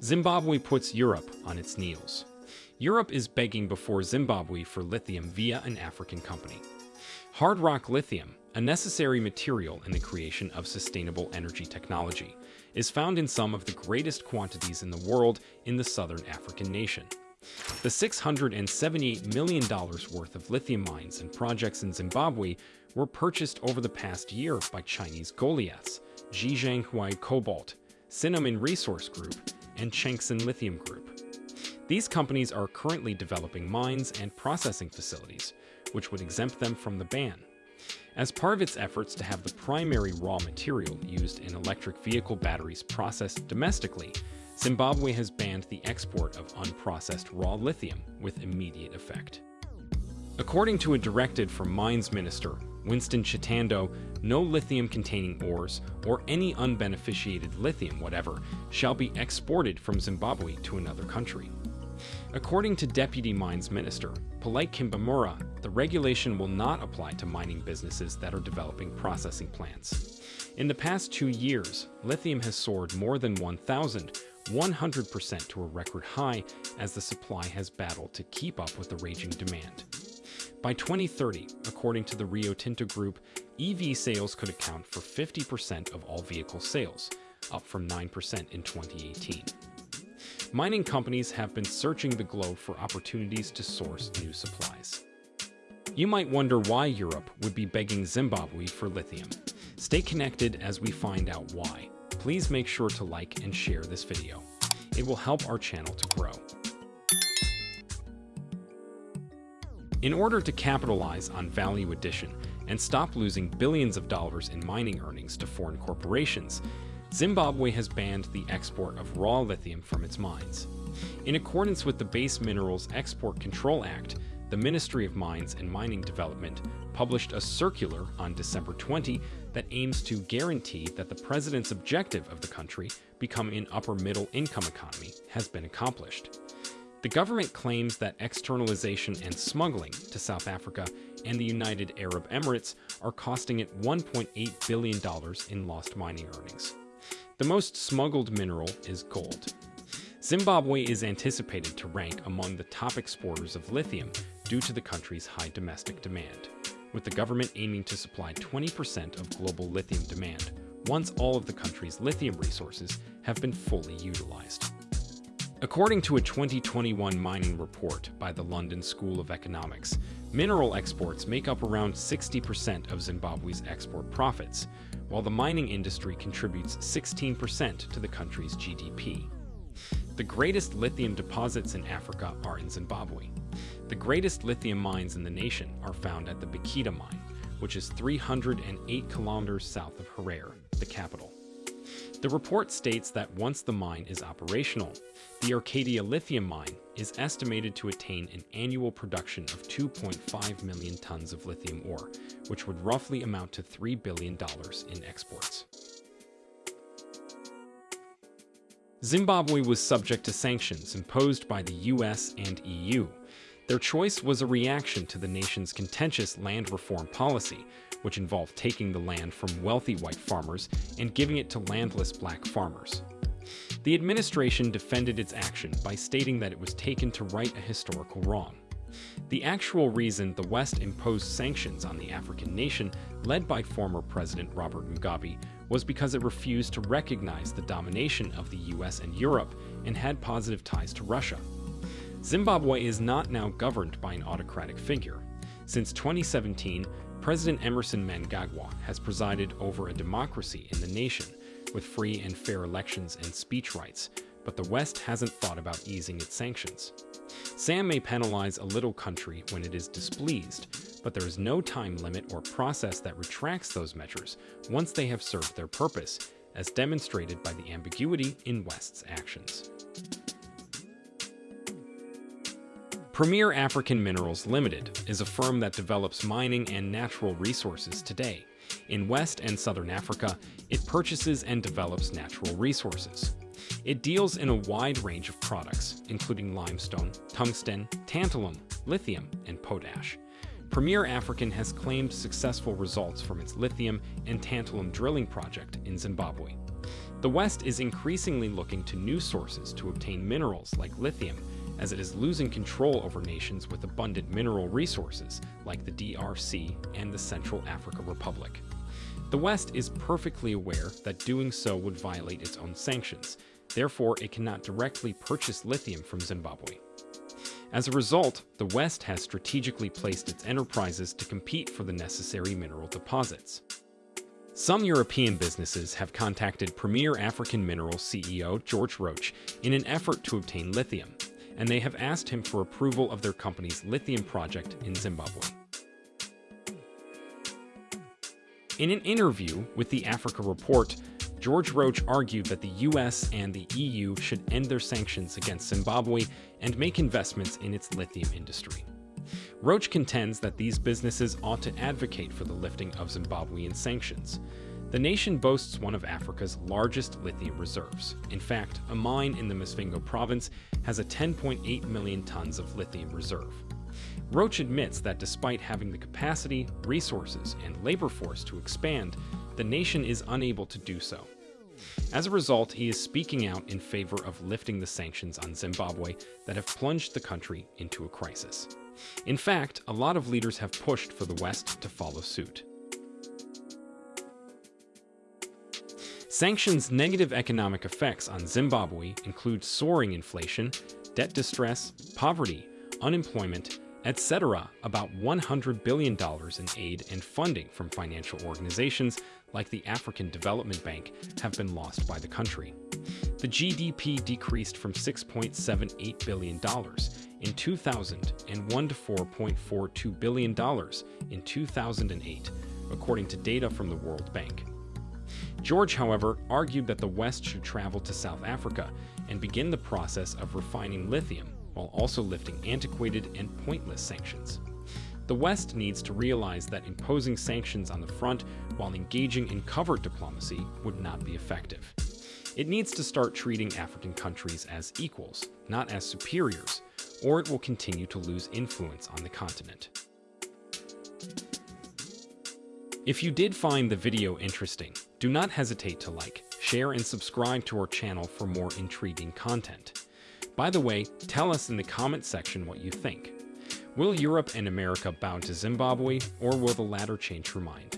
Zimbabwe puts Europe on its knees. Europe is begging before Zimbabwe for lithium via an African company. Hard rock lithium, a necessary material in the creation of sustainable energy technology, is found in some of the greatest quantities in the world in the southern African nation. The $678 million worth of lithium mines and projects in Zimbabwe were purchased over the past year by Chinese Goliaths, Zhejiang Cobalt, Sinomine Resource Group, and Chengxin Lithium Group. These companies are currently developing mines and processing facilities, which would exempt them from the ban. As part of its efforts to have the primary raw material used in electric vehicle batteries processed domestically, Zimbabwe has banned the export of unprocessed raw lithium with immediate effect. According to a directive from Mines Minister Winston Chitando, no lithium-containing ores or any unbeneficiated lithium whatever shall be exported from Zimbabwe to another country. According to Deputy Mines Minister Polite Kambamura, the regulation will not apply to mining businesses that are developing processing plants. In the past two years, lithium has soared more than 1,100% to a record high as the supply has battled to keep up with the raging demand. By 2030, according to the Rio Tinto Group, EV sales could account for 50% of all vehicle sales, up from 9% in 2018. Mining companies have been searching the globe for opportunities to source new supplies. You might wonder why Europe would be begging Zimbabwe for lithium. Stay connected as we find out why. Please make sure to like and share this video. It will help our channel to grow. In order to capitalize on value addition and stop losing billions of dollars in mining earnings to foreign corporations, Zimbabwe has banned the export of raw lithium from its mines. In accordance with the Base Minerals Export Control Act, the Ministry of Mines and Mining Development published a circular on December 20 that aims to guarantee that the president's objective of the country, becoming an upper middle income economy, has been accomplished. The government claims that externalization and smuggling to South Africa and the United Arab Emirates are costing it $1.8 billion in lost mining earnings. The most smuggled mineral is gold. Zimbabwe is anticipated to rank among the top exporters of lithium due to the country's high domestic demand, with the government aiming to supply 20% of global lithium demand once all of the country's lithium resources have been fully utilized. According to a 2021 mining report by the London School of Economics, mineral exports make up around 60% of Zimbabwe's export profits, while the mining industry contributes 16% to the country's GDP. The greatest lithium deposits in Africa are in Zimbabwe. The greatest lithium mines in the nation are found at the Bikita mine, which is 308 kilometers south of Harare, the capital. The report states that once the mine is operational, the Arcadia lithium mine is estimated to attain an annual production of 2.5 million tons of lithium ore, which would roughly amount to $3 billion in exports. Zimbabwe was subject to sanctions imposed by the US and EU. Their choice was a reaction to the nation's contentious land reform policy, which involved taking the land from wealthy white farmers and giving it to landless black farmers. The administration defended its action by stating that it was taken to right a historical wrong. The actual reason the West imposed sanctions on the African nation, led by former President Robert Mugabe, was because it refused to recognize the domination of the US and Europe and had positive ties to Russia. Zimbabwe is not now governed by an autocratic figure. Since 2017, President Emmerson Mnangagwa has presided over a democracy in the nation with free and fair elections and speech rights, but the West hasn't thought about easing its sanctions. SAM may penalize a little country when it is displeased, but there is no time limit or process that retracts those measures once they have served their purpose, as demonstrated by the ambiguity in West's actions. Premier African Minerals Limited is a firm that develops mining and natural resources today. In West and Southern Africa, it purchases and develops natural resources. It deals in a wide range of products, including limestone, tungsten, tantalum, lithium, and potash. Premier African has claimed successful results from its lithium and tantalum drilling project in Zimbabwe. The West is increasingly looking to new sources to obtain minerals like lithium, as it is losing control over nations with abundant mineral resources like the DRC and the Central Africa Republic. The West is perfectly aware that doing so would violate its own sanctions, therefore it cannot directly purchase lithium from Zimbabwe. As a result, the West has strategically placed its enterprises to compete for the necessary mineral deposits. Some European businesses have contacted Premier African Minerals CEO George Roach in an effort to obtain lithium, and they have asked him for approval of their company's lithium project in Zimbabwe. In an interview with the Africa Report, George Roach argued that the US and the EU should end their sanctions against Zimbabwe and make investments in its lithium industry. Roach contends that these businesses ought to advocate for the lifting of Zimbabwean sanctions. The nation boasts one of Africa's largest lithium reserves. In fact, a mine in the Masvingo province has a 10.8 million tons of lithium reserve. Roach admits that despite having the capacity, resources, and labor force to expand, the nation is unable to do so. As a result, he is speaking out in favor of lifting the sanctions on Zimbabwe that have plunged the country into a crisis. In fact, a lot of leaders have pushed for the West to follow suit. Sanctions' negative economic effects on Zimbabwe include soaring inflation, debt distress, poverty, unemployment, etc. About $100 billion in aid and funding from financial organizations like the African Development Bank have been lost by the country. The GDP decreased from $6.78 billion in 2001 to $4.42 billion in 2008, according to data from the World Bank. George, however, argued that the West should travel to South Africa and begin the process of refining lithium while also lifting antiquated and pointless sanctions. The West needs to realize that imposing sanctions on the front while engaging in covert diplomacy would not be effective. It needs to start treating African countries as equals, not as superiors, or it will continue to lose influence on the continent. If you did find the video interesting, do not hesitate to like, share, and subscribe to our channel for more intriguing content. By the way, tell us in the comment section what you think. Will Europe and America bow to Zimbabwe, or will the latter change her mind?